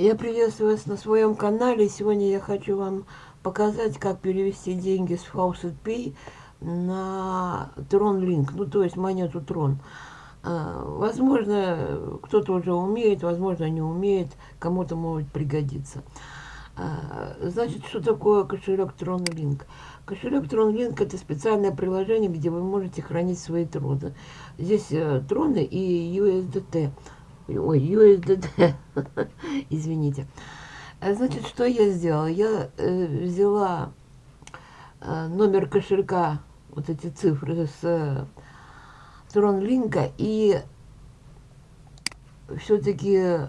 Я приветствую вас на своем канале. Сегодня я хочу вам показать, как перевести деньги с Faucet Pay на Tron Link, ну то есть монету Tron. А, возможно, кто-то уже умеет, возможно, не умеет, кому-то может пригодиться. А, значит, что такое кошелек Tron Link? Кошелек Tron Link это специальное приложение, где вы можете хранить свои троны. Здесь э, троны и USDT. Ой, USDT, извините. А, значит, что я сделала? Я э, взяла э, номер кошелька, вот эти цифры с э, TronLink, и все-таки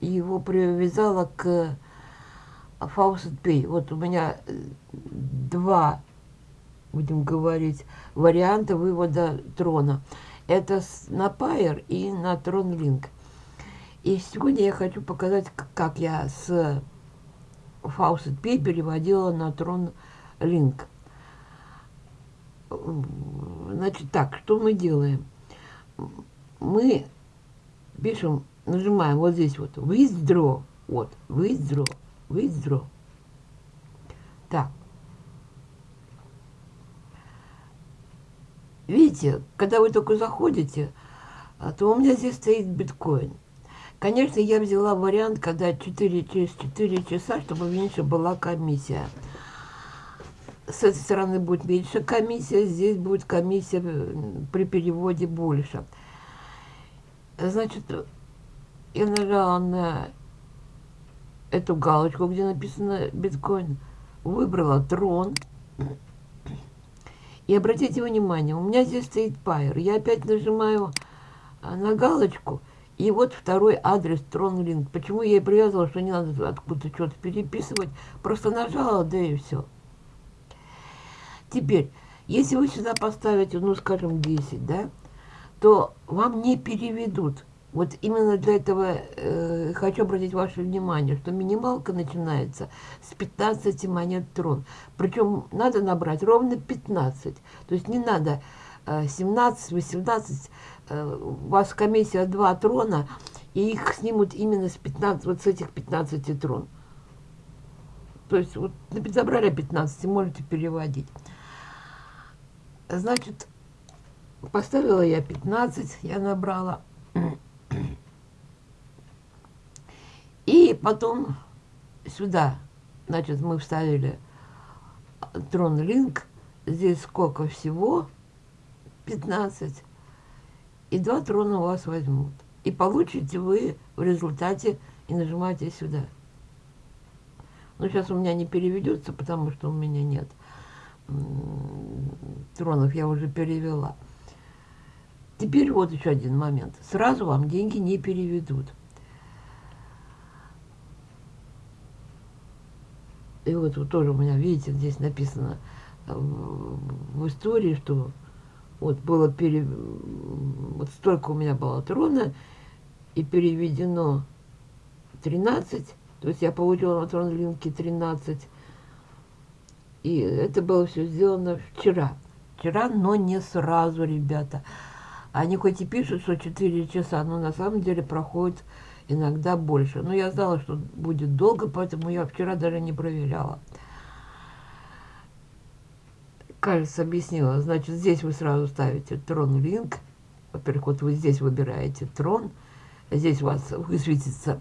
его привязала к Faucet Pay. Вот у меня э, два, будем говорить, варианта вывода трона. Это на Pair и на TronLink. И сегодня я хочу показать, как я с Faucet Pay переводила на Tron Link. Значит, так, что мы делаем? Мы пишем, нажимаем вот здесь вот, withdraw, вот, withdraw, withdraw. Так. Видите, когда вы только заходите, то у меня здесь стоит биткоин. Конечно, я взяла вариант, когда 4 через 4 часа, чтобы меньше была комиссия. С этой стороны будет меньше комиссия, здесь будет комиссия при переводе больше. Значит, я нажала на эту галочку, где написано биткоин, выбрала трон. И обратите внимание, у меня здесь стоит пайер. Я опять нажимаю на галочку, и вот второй адрес TronLink. Почему я и привязывала, что не надо откуда-то что-то переписывать. Просто нажала, да и все. Теперь, если вы сюда поставите, ну, скажем, 10, да, то вам не переведут. Вот именно для этого э, хочу обратить ваше внимание, что минималка начинается с 15 монет трон. Причем надо набрать ровно 15. То есть не надо э, 17, 18, Э, у вас комиссия 2 трона, и их снимут именно с 15, вот с этих 15 трон. То есть вот забрали 15, можете переводить. Значит, поставила я 15, я набрала. И потом сюда, значит, мы вставили трон линк. Здесь сколько всего? 15 и два трона у вас возьмут. И получите вы в результате и нажимаете сюда. Но сейчас у меня не переведется, потому что у меня нет тронов, я уже перевела. Теперь вот еще один момент. Сразу вам деньги не переведут. И вот, вот тоже у меня, видите, здесь написано э, в истории, что вот было пере... вот столько у меня было трона, и переведено 13, то есть я получила на трон линке 13, и это было все сделано вчера. Вчера, но не сразу, ребята. Они хоть и пишут, что 4 часа, но на самом деле проходит иногда больше. Но я знала, что будет долго, поэтому я вчера даже не проверяла кажется, объяснила. Значит, здесь вы сразу ставите трон линк. Во-первых, вот вы здесь выбираете трон. Здесь у вас высветится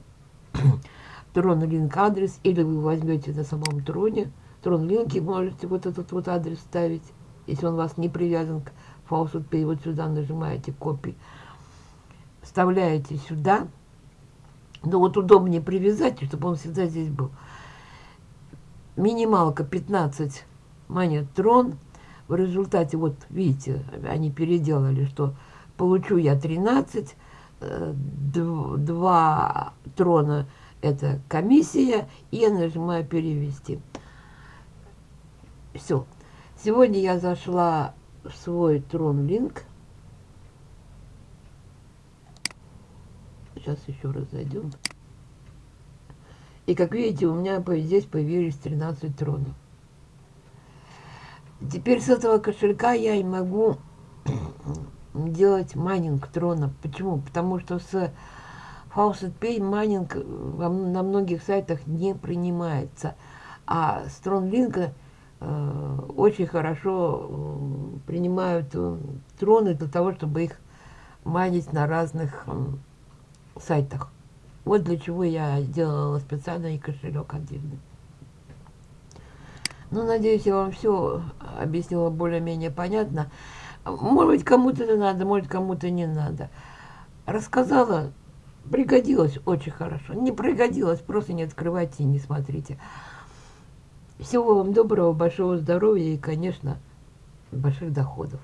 трон линк адрес. Или вы возьмете на самом троне трон линки, можете вот этот вот адрес ставить. Если он у вас не привязан к Faucet Pay, вот сюда нажимаете копии. Вставляете сюда. Ну вот удобнее привязать, чтобы он всегда здесь был. Минималка 15 монет трон в результате, вот видите, они переделали, что получу я 13, 2 э, трона это комиссия, и я нажимаю перевести. Все. Сегодня я зашла в свой TronLink. Сейчас еще раз зайдем. И как видите, у меня здесь появились 13 тронов. Теперь с этого кошелька я и могу делать майнинг трона. Почему? Потому что с Faucet Pay майнинг на многих сайтах не принимается. А StrongLink э, очень хорошо э, принимают э, троны для того, чтобы их майнить на разных э, сайтах. Вот для чего я делала специальный кошелек отдельный. Ну, надеюсь, я вам все объяснила более-менее понятно. Может быть, кому-то это надо, может, кому-то не надо. Рассказала, пригодилось очень хорошо. Не пригодилось, просто не открывайте и не смотрите. Всего вам доброго, большого здоровья и, конечно, больших доходов.